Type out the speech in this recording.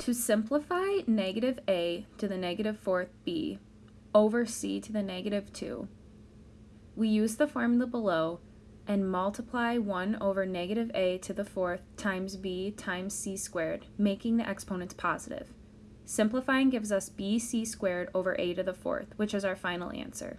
To simplify negative a to the negative fourth b over c to the negative 2, we use the formula below and multiply 1 over negative a to the fourth times b times c squared, making the exponents positive. Simplifying gives us bc squared over a to the fourth, which is our final answer.